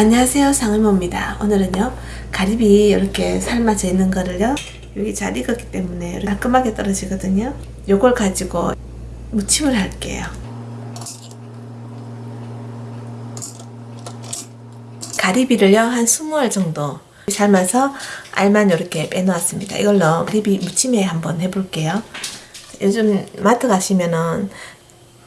안녕하세요 상의모입니다. 오늘은요 가리비 이렇게 삶아져 있는 거를요 여기 잘 익었기 때문에 깔끔하게 떨어지거든요. 요걸 가지고 무침을 할게요. 가리비를요 한 20알 정도 삶아서 알만 이렇게 빼놓았습니다. 이걸로 가리비 무침에 한번 해볼게요. 요즘 마트 가시면은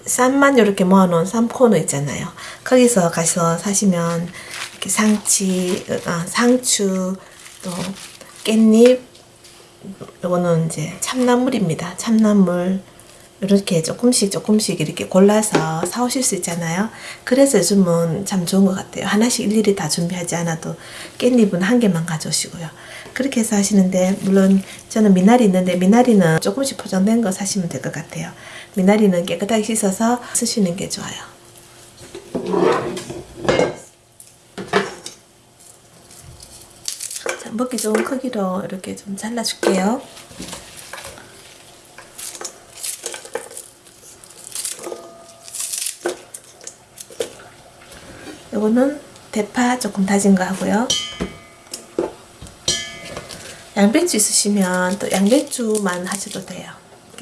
쌈만 이렇게 모아놓은 쌈코너 있잖아요. 거기서 가서 사시면 이렇게 상치, 아, 상추, 또 깻잎, 요거는 이제 참나물입니다. 참나물 이렇게 조금씩 조금씩 이렇게 골라서 사오실 수 있잖아요. 그래서 요즘은 참 좋은 것 같아요. 하나씩 일일이 다 준비하지 않아도 깻잎은 한 개만 가져오시고요. 그렇게 해서 하시는데 물론 저는 미나리 있는데 미나리는 조금씩 포장된 거 사시면 될 것 같아요. 미나리는 깨끗하게 씻어서 쓰시는 게 좋아요. 자, 먹기 좋은 크기로 이렇게 좀 잘라줄게요. 요거는 대파 조금 다진 거 하고요. 양배추 있으시면 또 양배추만 하셔도 돼요.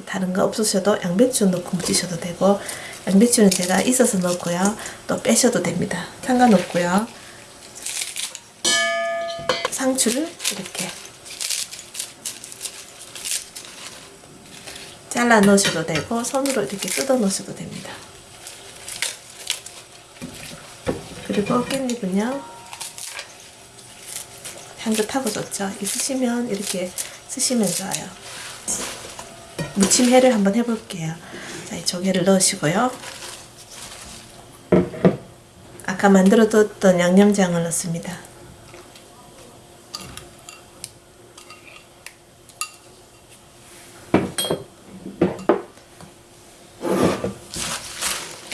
다른 거 없으셔도 양배추 넣고 무치셔도 되고 양배추는 제가 있어서 넣고요. 또 빼셔도 됩니다. 상관없고요. 상추를 이렇게 잘라 넣으셔도 되고 손으로 이렇게 뜯어 넣으셔도 됩니다. 그리고 깻잎은요. 향긋하고 좋죠. 있으시면 이렇게 쓰시면 좋아요. 무침회를 한번 해볼게요. 자, 이 조개를 넣으시고요. 아까 만들어뒀던 양념장을 넣습니다.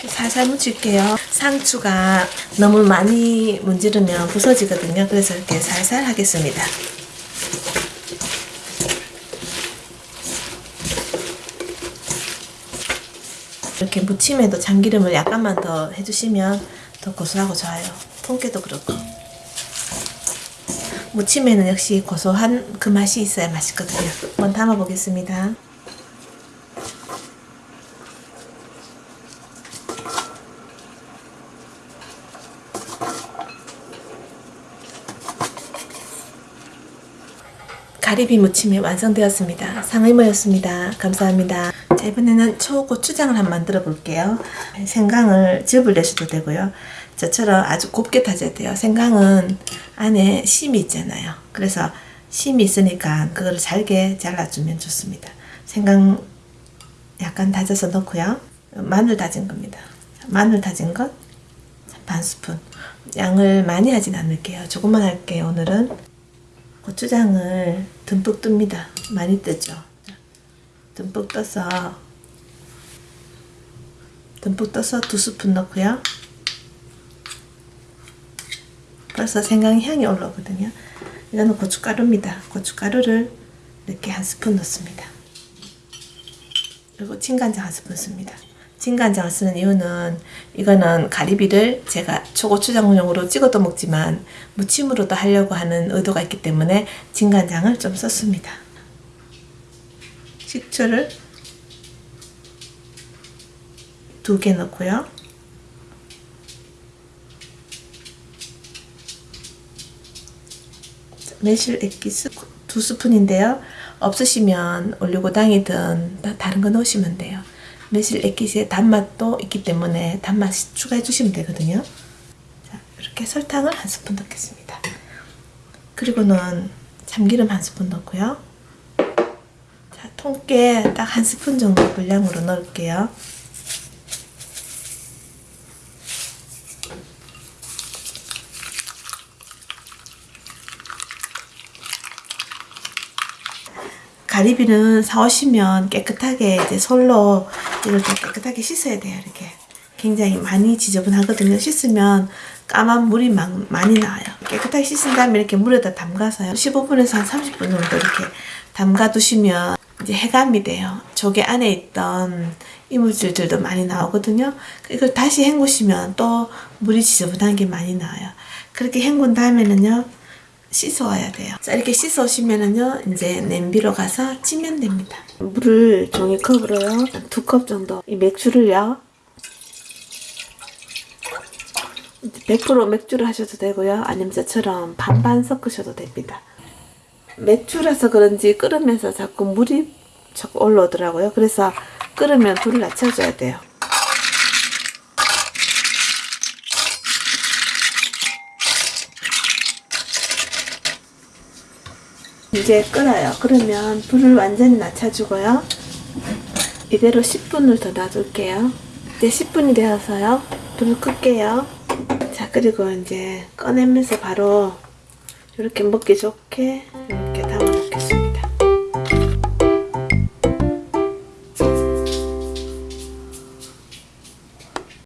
살살 묻힐게요. 상추가 너무 많이 문지르면 부서지거든요. 그래서 이렇게 살살 하겠습니다. 이렇게 무침에도 참기름을 약간만 더 해주시면 더 고소하고 좋아요. 통깨도 그렇고. 무침에는 역시 고소한 그 맛이 있어야 맛있거든요. 한번 담아 보겠습니다. 가리비 무침이 완성되었습니다. 상의모였습니다. 감사합니다. 자, 이번에는 초고추장을 한번 만들어 볼게요. 생강을 즙을 내셔도 되고요. 저처럼 아주 곱게 다져야 돼요. 생강은 안에 심이 있잖아요. 그래서 심이 있으니까 그거를 잘게 잘라주면 좋습니다. 생강 약간 다져서 넣고요. 마늘 다진 겁니다. 마늘 다진 것 반 스푼. 양을 많이 하진 않을게요. 조금만 할게요. 오늘은 고추장을 듬뿍 뜹니다. 많이 뜨죠. 듬뿍 떠서 듬뿍 떠서 두 스푼 넣고요. 벌써 생강 향이 올라오거든요. 이거는 고춧가루입니다. 고춧가루를 이렇게 한 스푼 넣습니다. 그리고 진간장 한 스푼 씁니다. 진간장을 쓰는 이유는 이거는 가리비를 제가 초고추장용으로 찍어도 먹지만 무침으로도 하려고 하는 의도가 있기 때문에 진간장을 좀 썼습니다. 식초를 두 개 넣고요. 매실 액기스 두 스푼인데요. 없으시면 올리고당이든 다른 거 넣으시면 돼요. 매실 액기스의 단맛도 있기 때문에 단맛 추가해 주시면 되거든요. 자, 이렇게 설탕을 한 스푼 넣겠습니다. 그리고는 참기름 한 스푼 넣고요. 자, 통깨 딱 한 스푼 정도 분량으로 넣을게요. 가리비는 사오시면 깨끗하게 이제 솔로 이렇게 깨끗하게 씻어야 돼요. 이렇게 굉장히 많이 지저분하거든요. 씻으면 까만 물이 막 많이 나와요. 깨끗하게 씻은 다음에 이렇게 물에다 담가서요. 15분에서 한 30분 정도 이렇게 담가 두시면 이제 해감이 돼요. 조개 안에 있던 이물질들도 많이 나오거든요. 이걸 다시 헹구시면 또 물이 지저분한 게 많이 나와요. 그렇게 헹군 다음에는요, 씻어와야 돼요. 자, 이렇게 씻어오시면은요, 이제 냄비로 가서 찌면 됩니다. 물을 종이컵으로요, 두 컵 정도. 이 맥주를요, 100% 맥주를 하셔도 되고요. 아니면 저처럼 반반 섞으셔도 됩니다. 맥주라서 그런지 끓으면서 자꾸 물이 자꾸 올라오더라고요. 그래서 끓으면 불을 낮춰줘야 돼요. 이제 끓어요. 그러면 불을 완전히 낮춰주고요. 이대로 10분을 더 놔둘게요. 이제 10분이 되어서요. 불을 끌게요. 자, 그리고 이제 꺼내면서 바로 이렇게 먹기 좋게